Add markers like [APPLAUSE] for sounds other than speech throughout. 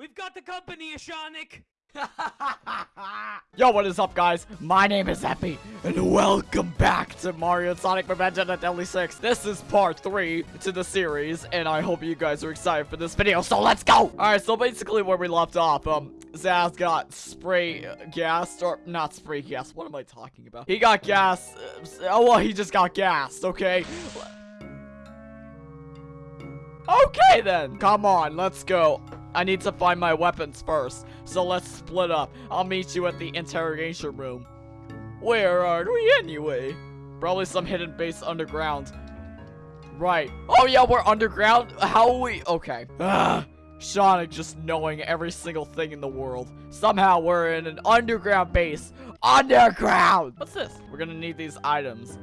We've got the company, Ashonic! [LAUGHS] Yo, what is up, guys? My name is Epi, and welcome back to Mario Sonic Revenge the Deadly Six. This is part 3 to the series, and I hope you guys are excited for this video, so let's go! Alright, so basically where we left off, um, Zaz got spray uh, gas, or not spray gas, what am I talking about? He got gas, uh, oh, well, he just got gassed, okay? Okay then, come on, let's go. I need to find my weapons first, so let's split up. I'll meet you at the interrogation room. Where are we anyway? Probably some hidden base underground. Right. Oh yeah, we're underground? How are we? Okay. [SIGHS] Ah. Ugh. Sonic just knowing every single thing in the world. Somehow we're in an underground base. Underground! What's this? We're gonna need these items.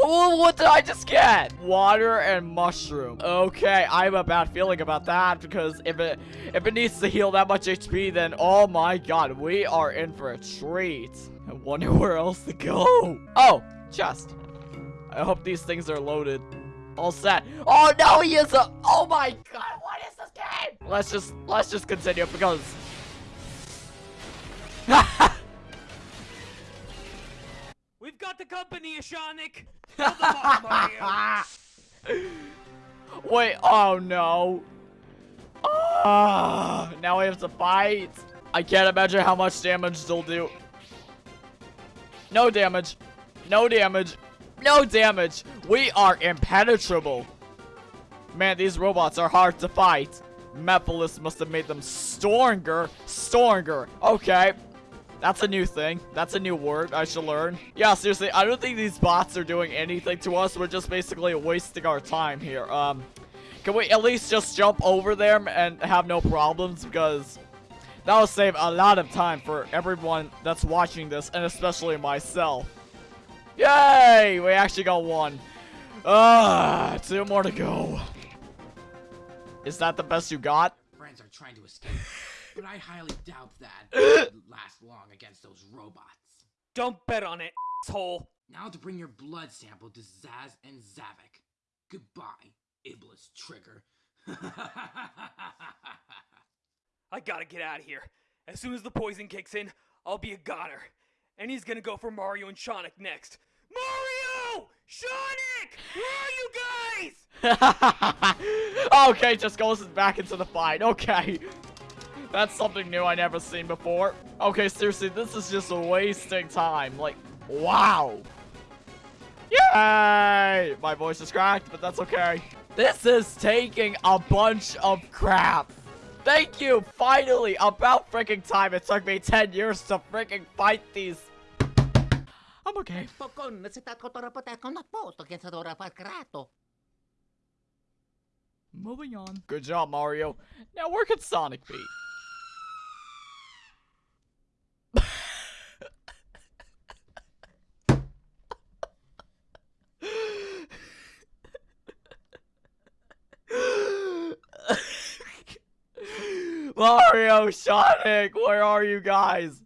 What, what did I just get? Water and mushroom. Okay, I have a bad feeling about that because if it if it needs to heal that much HP, then oh my god, we are in for a treat. I wonder where else to go. Oh, chest. I hope these things are loaded. All set. Oh no, he is a. Oh my god, what is this game? Let's just let's just continue because. [LAUGHS] We've got the company, Ashonic! [LAUGHS] Wait, oh no. Ah, now we have to fight. I can't imagine how much damage they'll do. No damage. No damage. No damage. We are impenetrable. Man, these robots are hard to fight. Mephiles must have made them stronger. Stronger. Okay. That's a new thing. That's a new word I should learn. Yeah, seriously, I don't think these bots are doing anything to us. We're just basically wasting our time here. Um, can we at least just jump over them and have no problems? Because that will save a lot of time for everyone that's watching this, and especially myself. Yay! We actually got one. Ah, two more to go. Is that the best you got? Friends are trying to escape, but I highly doubt that [LAUGHS] would last long against those robots. Don't bet on it, asshole! Now to bring your blood sample to Zazz and Zavok. Goodbye, Iblis Trigger. [LAUGHS] I gotta get out of here. As soon as the poison kicks in, I'll be a goner. And he's gonna go for Mario and Sonic next. Mario! Sonic! Where are you guys? [LAUGHS] okay, just goes back into the fight. Okay. That's something new I never seen before. Okay, seriously, this is just wasting time. Like, wow. Yay! My voice is cracked, but that's okay. This is taking a bunch of crap. Thank you, finally. About freaking time. It took me 10 years to freaking fight these. I'm okay. Moving on. Good job, Mario. Now where could Sonic be? Mario, Sonic, where are you guys?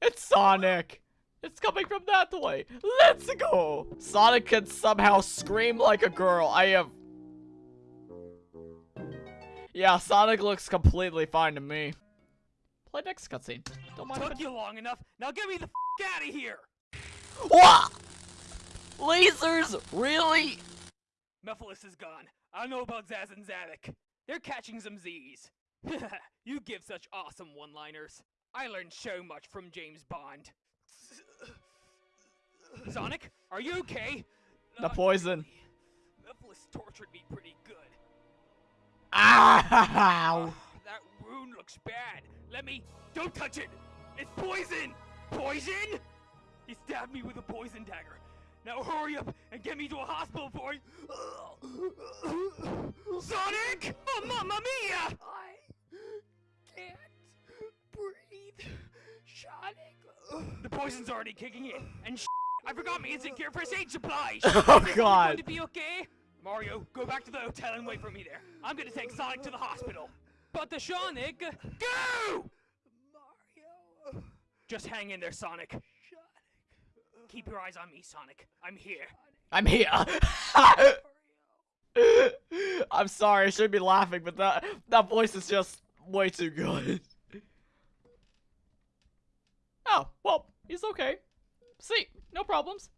It's Sonic. It's coming from that way. Let's go. Sonic can somehow scream like a girl. I have... Yeah, Sonic looks completely fine to me. Play next cutscene. Don't mind Took you long enough. Now get me the f out of here! What? Lasers? Really? Mephiles is gone. I know about Zazz and Zavok. They're catching some Z's. [LAUGHS] you give such awesome one-liners. I learned so much from James Bond. Sonic, are you okay? The Not poison. really. Mephiles tortured me pretty good. Ow! Ah, that wound looks bad. Let me. Don't touch it! It's poison! Poison? He stabbed me with a poison dagger. Now hurry up and get me to a hospital, boy! Sonic! Oh, mamma mia! I can't breathe. Sonic. The poison's already kicking in, and I forgot my instant cure first aid supplies. [LAUGHS] Oh, Is everyone God. Going to be okay? Mario, go back to the hotel and wait for me there. I'm gonna take Sonic to the hospital. But the Sonic, go! Mario. Just hang in there, Sonic. Sonic. Keep your eyes on me, Sonic. I'm here. [LAUGHS] I'm here. [LAUGHS] I'm sorry, I should be laughing, but that that voice is just way too good. [LAUGHS] Oh, well, he's okay. See, no problems.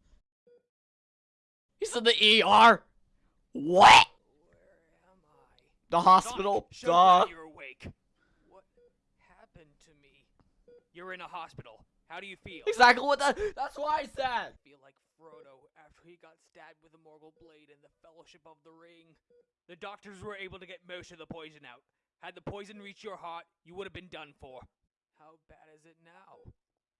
He's in the ER. What? Where am I? The hospital. Sonic, Duh. you're awake. What happened to me? You're in a hospital. How do you feel? Exactly what that. That's what I said. feel like Frodo after he got stabbed with a Morgul blade in the Fellowship of the Ring. The doctors were able to get most of the poison out. Had the poison reached your heart, you would have been done for. How bad is it now?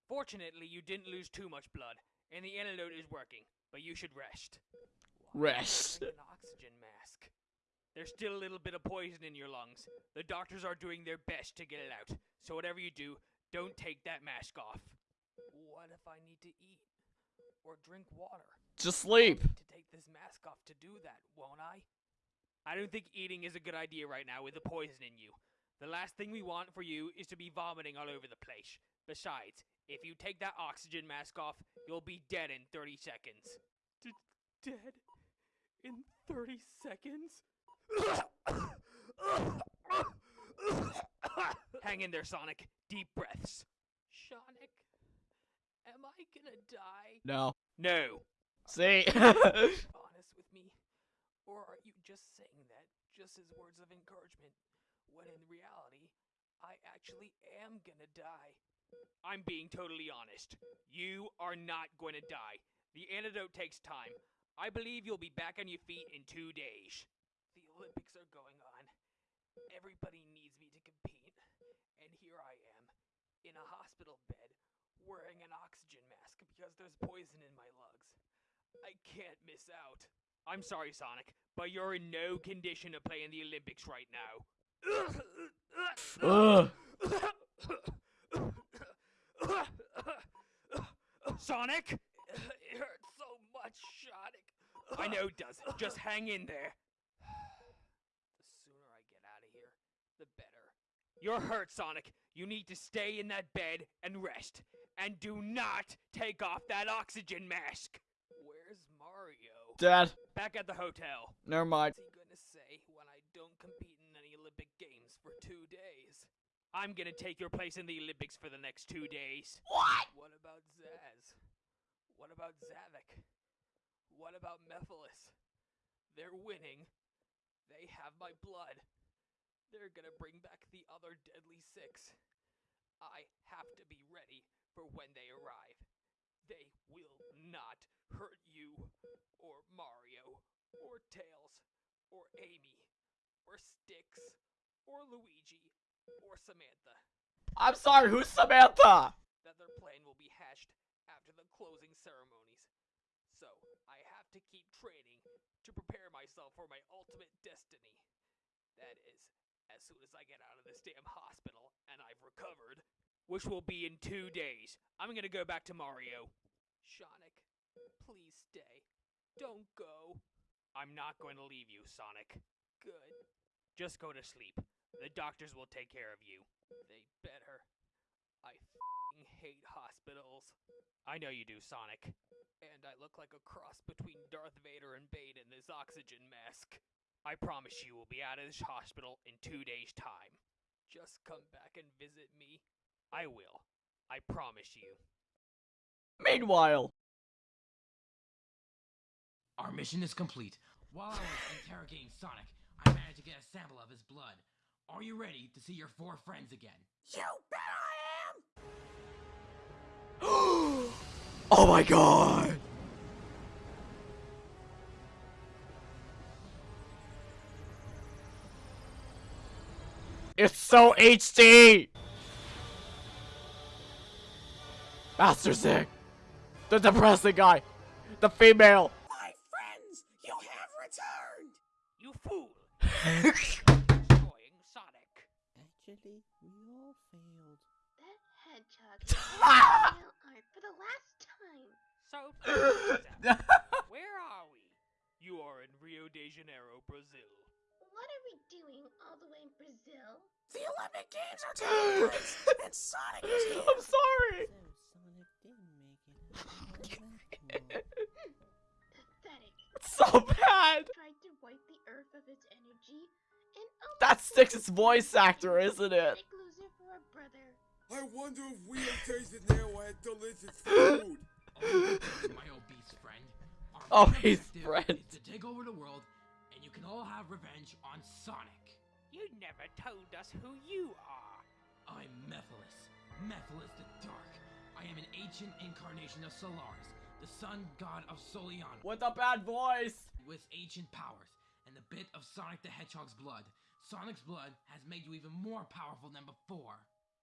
Fortunately, you didn't lose too much blood, and the antidote is working, but you should rest. Why are you Rest. An oxygen mask. There's still a little bit of poison in your lungs. The doctors are doing their best to get it out, so whatever you do, don't take that mask off. What if I need to eat? Or drink water? Just I'll sleep. need to take this mask off to do that, won't I? I don't think eating is a good idea right now with the poison in you. The last thing we want for you is to be vomiting all over the place. Besides, if you take that oxygen mask off, you'll be dead in 30 seconds. D- dead? In 30 seconds? Hang in there, Sonic. Deep breaths. Sonic, am I gonna die? No. No. See. [LAUGHS] honest with me? Or are you just saying that just as words of encouragement, when in reality, I actually am gonna die? I'm being totally honest. You are not going to die. The antidote takes time. I believe you'll be back on your feet in two days. The Olympics are going on. Everybody needs me to compete. And here I am, in a hospital bed, wearing an oxygen mask because there's poison in my lungs. I can't miss out. I'm sorry, Sonic, but you're in no condition to play in the Olympics right now. Ugh. Sonic? It hurts so much, Sonic. I know it does. Just hang in there. The sooner I get out of here, the better. You're hurt, Sonic. You need to stay in that bed and rest. And do not take off that oxygen mask. Where's Mario? Dad. Back at the hotel. Never mind. What's he gonna say when I don't compete in any Olympic Games for two days? I'm gonna take your place in the Olympics for the next two days. What? What about Zazz? What about Zavok? What about Mephiles? They're winning. They have my blood. They're gonna bring back the other deadly six. I have to be ready for when they arrive. They will not hurt you, or Mario, or Tails, or Amy, or Styx, or Luigi, or Samantha. I'm sorry. Who's Samantha? That their plan will be hatched after the closing ceremonies. So, I have to keep training to prepare myself for my ultimate destiny. That is, as soon as I get out of this damn hospital and I've recovered, which will be in two days. I'm gonna go back to Mario. Sonic, please stay. Don't go. I'm not going to leave you, Sonic. Good. Just go to sleep. The doctors will take care of you. They better. I hate hospitals. I know you do, Sonic. And I look like a cross between Darth Vader and Bane in this oxygen mask. I promise you will be out of this hospital in two days' time. Just come back and visit me. I will. I promise you. Meanwhile. Our mission is complete. While I was interrogating Sonic, I managed to get a sample of his blood. Are you ready to see your four friends again? You bet I am! [GASPS] oh my god. It's so HD. Master Zik. The depressing guy. The female. My friends, you have returned! You fool! [LAUGHS] Destroying Sonic. Actually, we all failed. That hedgehog [LAUGHS] is nail art for the last time. So, [LAUGHS] Zap, where are we? You are in Rio de Janeiro, Brazil. What are we doing all the way in Brazil? The Olympic Games are taking place, and Sonic is here! I'm sorry. Energy, and That's Styx's voice actor, isn't it? Big loser for a brother. I wonder if we had tasted now had delicious food. Oh, my obese friend. Our Oh, he's objective friend. to take over the world, and you can all have revenge on Sonic. You never told us who you are. I'm Mephiles, Mephiles the Dark. I am an ancient incarnation of Solaris, the sun god of Soleanna, With a bad voice. with ancient powers and a bit of Sonic the Hedgehog's blood. Sonic's blood has made you even more powerful than before.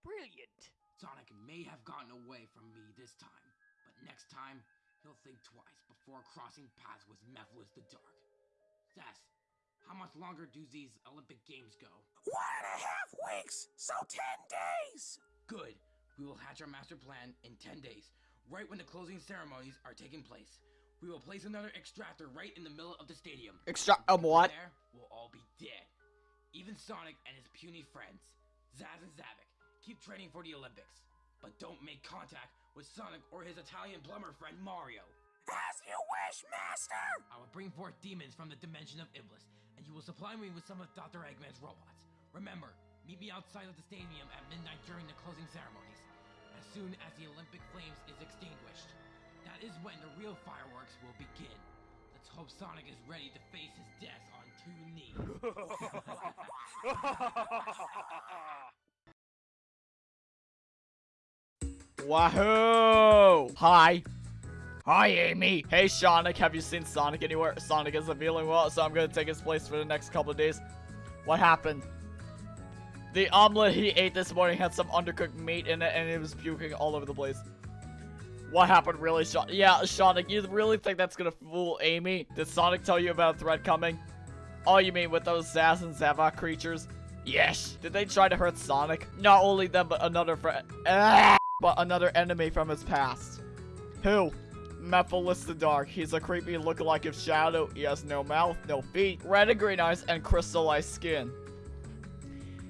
Brilliant. Sonic may have gotten away from me this time, but next time, he'll think twice before crossing paths with Mephiles the Dark. Sass, how much longer do these Olympic Games go? One and a half weeks, so ten days. Good. We will hatch our master plan in 10 days, right when the closing ceremonies are taking place. We will place another extractor right in the middle of the stadium. Extra um what? There, we'll all be dead. Even Sonic and his puny friends, Zazz and Zavok, keep training for the Olympics. But don't make contact with Sonic or his Italian plumber friend Mario. As you wish, Master. I will bring forth demons from the dimension of Iblis, and you will supply me with some of Dr. Eggman's robots. Remember, meet me outside of the stadium at midnight during the closing ceremonies. As soon as the Olympic flames is extinguished, that is when the real fireworks will begin. Let's hope Sonic is ready to face his death on two knees. [LAUGHS] Wahoo! Hi. Hi, Amy. Hey, Sonic. Have you seen Sonic anywhere? Sonic isn't feeling well, so I'm gonna take his place for the next couple of days. What happened? The omelet he ate this morning had some undercooked meat in it, and it was puking all over the place. What happened, really, Sean? Yeah, Sonic, you really think that's gonna fool Amy? Did Sonic tell you about a threat coming? Oh, you mean with those Zazz and Zavok creatures? Yes. Did they try to hurt Sonic? Not only them, but another friend. Ah, but another enemy from his past. Who? Mephiles the Dark. He's a creepy lookalike of Shadow. He has no mouth, no feet, red and green eyes, and crystallized skin.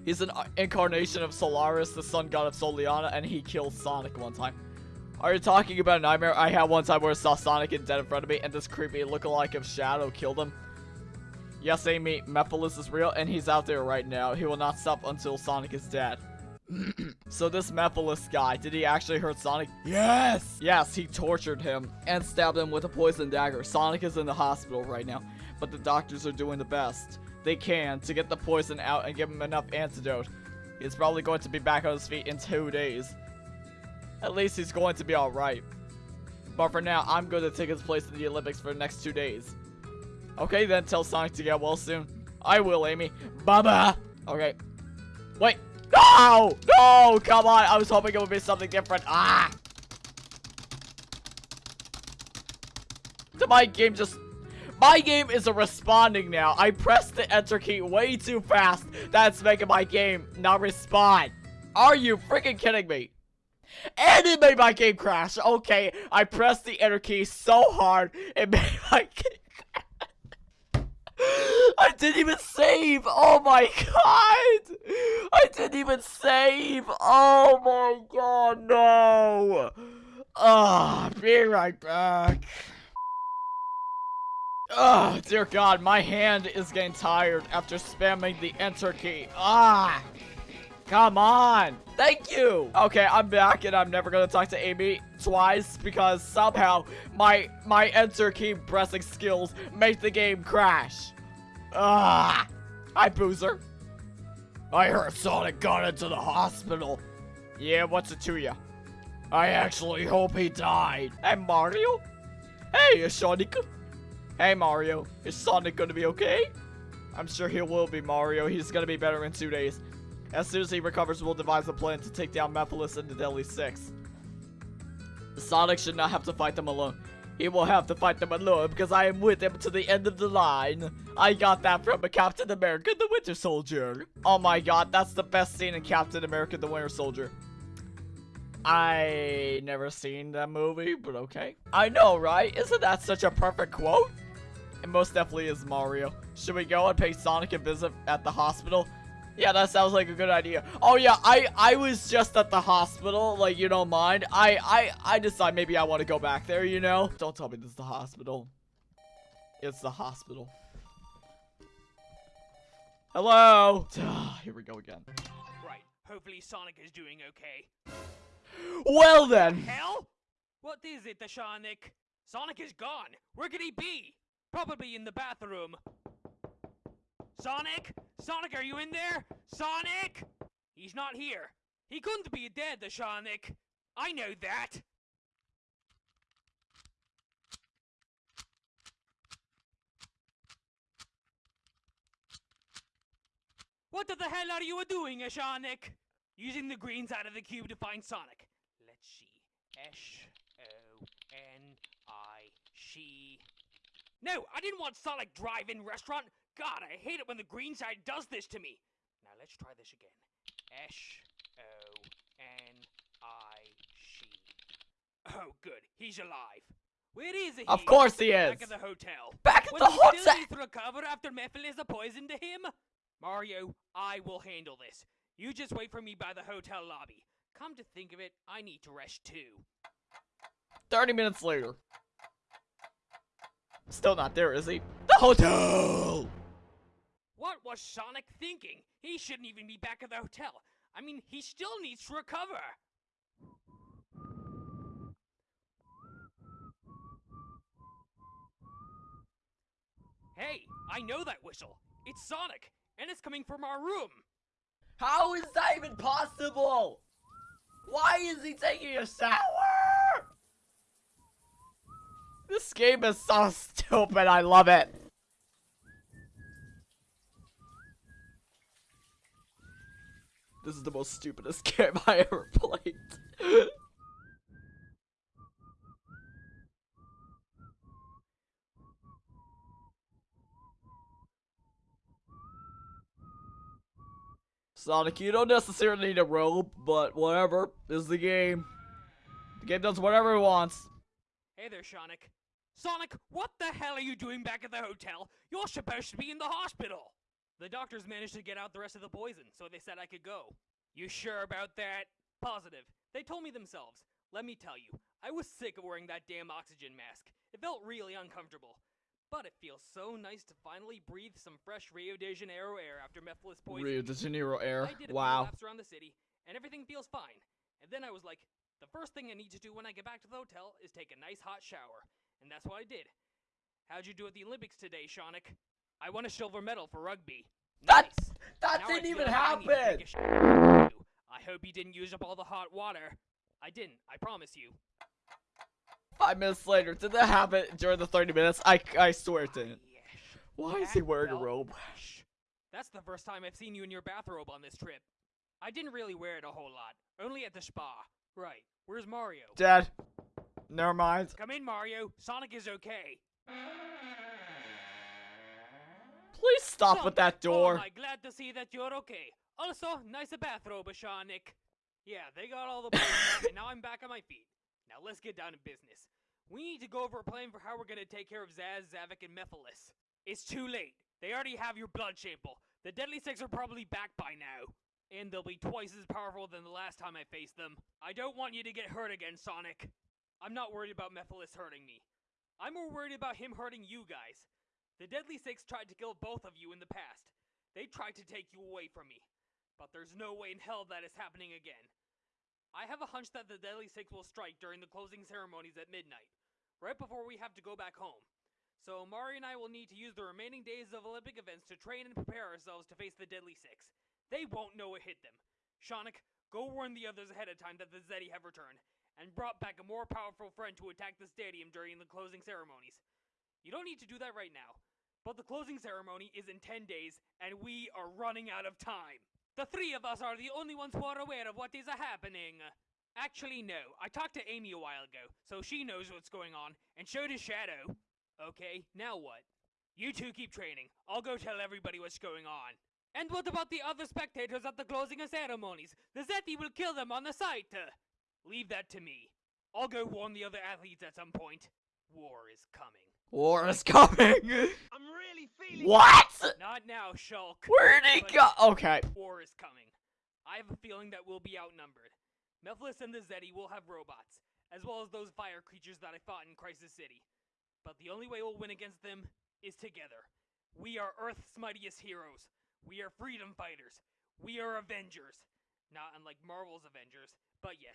He's an incarnation of Solaris, the sun god of Soleanna, and he killed Sonic one time. Are you talking about a nightmare I had one time where I saw Sonic and dead in front of me, and this creepy lookalike of Shadow killed him? Yes, Amy, Mephiles is real, and he's out there right now. He will not stop until Sonic is dead. [CLEARS THROAT] so this Mephiles guy, did he actually hurt Sonic? Yes! Yes, he tortured him and stabbed him with a poison dagger. Sonic is in the hospital right now, but the doctors are doing the best they can to get the poison out and give him enough antidote. He's probably going to be back on his feet in two days. At least he's going to be alright. But for now, I'm going to take his place in the Olympics for the next two days. Okay, then tell Sonic to get well soon. I will, Amy. Baba. Okay. Wait. No! No! Come on. I was hoping it would be something different. Ah! My game just... My game is responding now. I pressed the enter key way too fast. That's making my game not respond. Are you freaking kidding me? And it made my game crash. Okay, I pressed the enter key so hard, it made [LAUGHS] my game I didn't even save. Oh my god. I didn't even save. Oh my god, no. Ah, be right back. Oh, dear god, my hand is getting tired after spamming the enter key. Ah. Come on. Thank you. Okay, I'm back and I'm never to talk to Amy twice because somehow my my enter key pressing skills make the game crash. Ah. Hi, Bowser. I heard Sonic got into the hospital. Yeah, what's it to you? I actually hope he died. And Mario? Hey, Sonic. Hey, Mario. Is Sonic gonna be okay? I'm sure he will be, Mario. He's gonna be better in two days. As soon as he recovers, we'll devise a plan to take down Mephiles and the Deadly Six. Sonic should not have to fight them alone. He will have to fight them alone because I am with him to the end of the line. I got that from Captain America the Winter Soldier. Oh my god, that's the best scene in Captain America the Winter Soldier. I never seen that movie, but okay. I know, right? Isn't that such a perfect quote? It most definitely is Mario. Should we go and pay Sonic a visit at the hospital? Yeah, that sounds like a good idea. Oh yeah, I I was just at the hospital, like you don't mind. I I I decide maybe I want to go back there, you know? Don't tell me this is the hospital. It's the hospital. Hello. [SIGHS] Here we go again. Right. Hopefully Sonic is doing okay. Well then. Hell? What is it, Sonic? Sonic is gone. Where could he be? Probably in the bathroom. Sonic? Sonic, are you in there? Sonic? He's not here. He couldn't be dead, the Sonic. I know that. What the hell are you doing, eh, Sonic? Using the green side of the cube to find Sonic. Let's see. S O N I C. No, I didn't want Sonic Drive-In Restaurant. God, I hate it when the green side does this to me. Now let's try this again. S O N I C. Oh, good. He's alive. Where is he? Of course he is. Back at the hotel. Back at Will the he still hotel. to recover after Mephiles poisoned him? Mario, I will handle this. You just wait for me by the hotel lobby. Come to think of it, I need to rest too. 30 minutes later. Still not there, is he? The hotel! What was Sonic thinking? He shouldn't even be back at the hotel. I mean, he still needs to recover. Hey, I know that whistle. It's Sonic, and it's coming from our room. How is that even possible? Why is he taking a shower? This game is so stupid, I love it. This is the most stupidest [LAUGHS] game I ever played. Sonic, you don't necessarily need a rope, but whatever. This is the game. The game does whatever it wants. Hey there, Sonic. Sonic, what the hell are you doing back at the hotel? You're supposed to be in the hospital. The doctors managed to get out the rest of the poison, so they said I could go. You sure about that? Positive. They told me themselves. Let me tell you, I was sick of wearing that damn oxygen mask. It felt really uncomfortable. But it feels so nice to finally breathe some fresh Rio de Janeiro air after Mephiles poisoned Rio de Janeiro air. I did a Wow. around the city, and everything feels fine. And then I was like, the first thing I need to do when I get back to the hotel is take a nice hot shower. And that's what I did. How'd you do at the Olympics today, Sonic? I won a silver medal for rugby. That Nice. that Now didn't even like I happen. take a shower too. I hope you didn't use up all the hot water. I didn't, I promise you. Five minutes later, did that happen during the 30 minutes? I I swear it didn't. Ah, Why is he wearing a robe? That's the first time I've seen you in your bathrobe on this trip. I didn't really wear it a whole lot, only at the spa. Right. Where's Mario? Dad. Never mind. Come in, Mario. Sonic is okay. Please stop with that door. Oh my, glad to see that you're okay. Also, nice bathrobe, Sonic. Yeah, they got all the [LAUGHS] boys and now I'm back on my feet. Now let's get down to business. We need to go over a plan for how we're gonna take care of Zazz, Zavok, and Mephiles. It's too late. They already have your blood sample. The Deadly Six are probably back by now. And they'll be twice as powerful than the last time I faced them. I don't want you to get hurt again, Sonic. I'm not worried about Mephiles hurting me. I'm more worried about him hurting you guys. The Deadly Six tried to kill both of you in the past. They tried to take you away from me. But there's no way in hell that is happening again. I have a hunch that the Deadly Six will strike during the closing ceremonies at midnight, right before we have to go back home. So Mari and I will need to use the remaining days of Olympic events to train and prepare ourselves to face the Deadly Six. They won't know it hit them. Shonik, go warn the others ahead of time that the Zeti have returned, and brought back a more powerful friend to attack the stadium during the closing ceremonies. You don't need to do that right now, but the closing ceremony is in 10 days, and we are running out of time. The three of us are the only ones who are aware of what is happening. Actually, no. I talked to Amy a while ago, so she knows what's going on, and so does Shadow. Okay, now what? You two keep training. I'll go tell everybody what's going on. And what about the other spectators at the closing of ceremonies? The Zeti will kill them on the site. Leave that to me. I'll go warn the other athletes at some point. War is coming. War is coming. [LAUGHS] I'm really feeling what? Not now, Shulk. Where'd he go? Okay. War is coming. I have a feeling that we'll be outnumbered. Mephiles and the Zeti will have robots, as well as those fire creatures that I fought in Crisis City. But the only way we'll win against them is together. We are Earth's mightiest heroes. We are freedom fighters. We are Avengers. Not unlike Marvel's Avengers, but yes.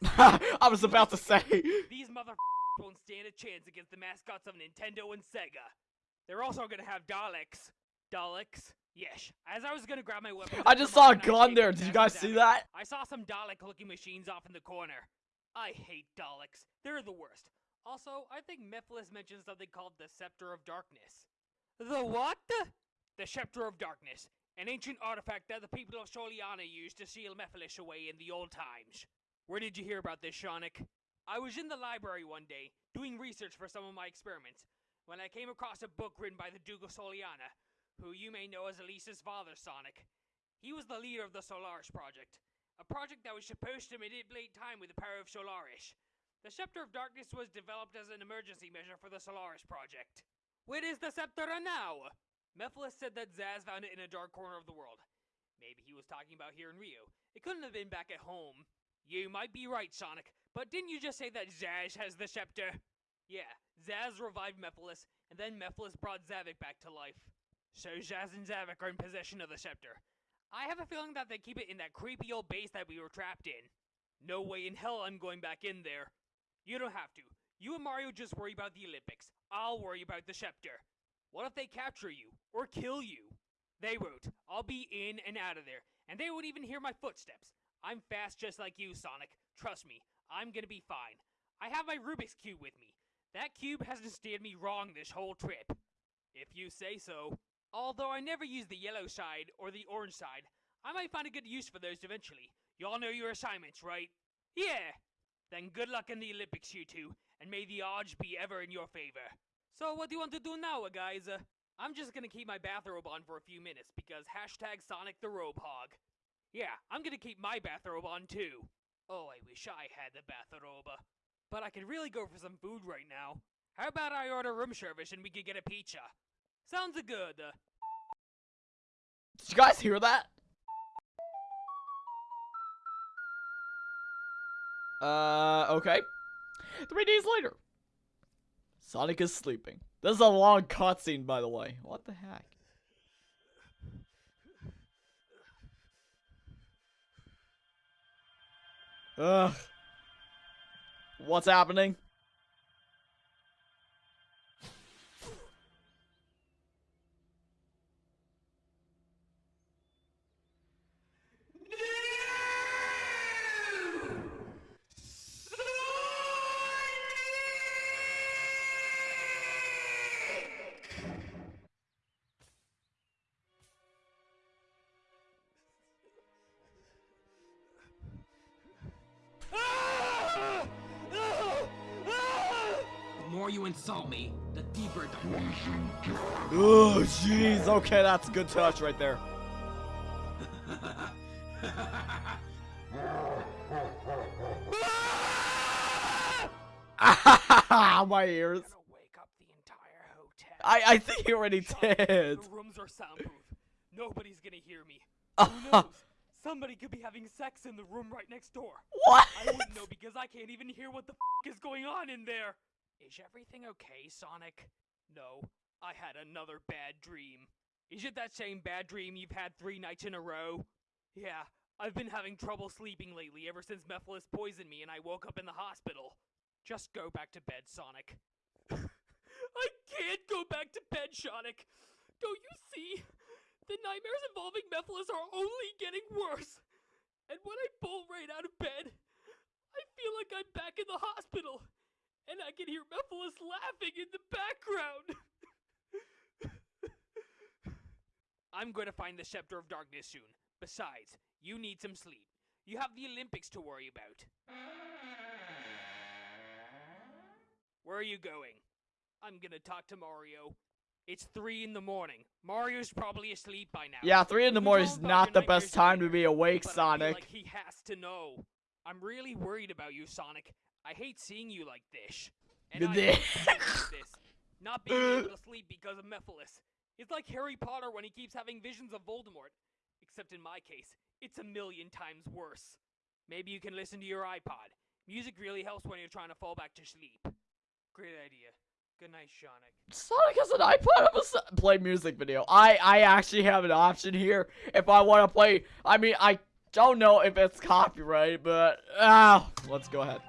[LAUGHS] I was about to say. These mother [LAUGHS] won't stand a chance against the mascots of Nintendo and Sega. They're also gonna have Daleks. Daleks? Yes. As I was gonna grab my weapon, I just saw a gun there. Did you guys see that? I saw some Dalek looking machines off in the corner. I hate Daleks. They're the worst. Also, I think Mephiles mentioned something called the Scepter of Darkness. The what? The Scepter of Darkness. An ancient artifact that the people of Soleanna used to seal Mephiles away in the old times. Where did you hear about this, Shonik? I was in the library one day, doing research for some of my experiments, when I came across a book written by the Duke of Soleanna, who you may know as Elise's father, Sonic. He was the leader of the Solaris Project, a project that was supposed to manipulate time with the power of Solaris. The Scepter of Darkness was developed as an emergency measure for the Solaris Project. Where is the scepter now? Mephiles said that Zazz found it in a dark corner of the world. Maybe he was talking about here in Rio. It couldn't have been back at home. You might be right, Sonic, but didn't you just say that Zazz has the scepter? Yeah, Zazz revived Mephiles, and then Mephiles brought Zavok back to life. So Zazz and Zavok are in possession of the scepter. I have a feeling that they keep it in that creepy old base that we were trapped in. No way in hell I'm going back in there. You don't have to. You and Mario just worry about the Olympics. I'll worry about the scepter. What if they capture you? Or kill you? They won't. I'll be in and out of there, and they won't even hear my footsteps. I'm fast just like you, Sonic. Trust me, I'm gonna be fine. I have my Rubik's Cube with me. That cube hasn't steered me wrong this whole trip. If you say so. Although I never use the yellow side or the orange side, I might find a good use for those eventually. You all know your assignments, right? Yeah! Then good luck in the Olympics, you two, and may the odds be ever in your favor. So what do you want to do now, guys? I'm just gonna keep my bathrobe on for a few minutes because hashtag Sonic the Robe Hog. Yeah, I'm gonna keep my bathrobe on too. Oh, I wish I had the bathrobe. But I could really go for some food right now. How about I order room service and we could get a pizza? Sounds good. Did you guys hear that? Uh, okay. Three days later. Sonic is sleeping. This is a long cutscene, by the way. What the heck? Ugh. What's happening? More you insult me, the deeper the. Oh, jeez. Okay, that's a good touch right there. [LAUGHS] My ears. gonna wake up the entire hotel. I I think he already Shut did. The rooms are soundproof. Nobody's gonna hear me. [LAUGHS] Who knows? Somebody could be having sex in the room right next door. What? I wouldn't know because I can't even hear what the f is going on in there. Is everything okay, Sonic? No, I had another bad dream. Is it that same bad dream you've had three nights in a row? Yeah, I've been having trouble sleeping lately ever since Mephiles poisoned me and I woke up in the hospital. Just go back to bed, Sonic. [LAUGHS] I can't go back to bed, Sonic. Don't you see? The nightmares involving Mephiles are only getting worse. And when I bolt right out of bed, I feel like I'm back in the hospital. And I can hear Mephiles laughing in the background. I'm going to find the Scepter of Darkness soon. Besides, you need some sleep. You have the Olympics to worry about. Where are you going? I'm gonna talk to Mario. It's three in the morning. Mario's probably asleep by now. Yeah, three in the morning is not the best time to be awake, but I feel Sonic. like he has to know. I'm really worried about you, Sonic. I hate seeing you like this. And I hate [LAUGHS] this. Not being able to sleep because of Mephiles. It's like Harry Potter when he keeps having visions of Voldemort. Except in my case, it's a million times worse. Maybe you can listen to your iPod. Music really helps when you're trying to fall back to sleep. Great idea. Good night, Sonic. Sonic has an iPod of a play music video. I I actually have an option here if I want to play. I mean, I don't know if it's copyright, but ah, let's go ahead.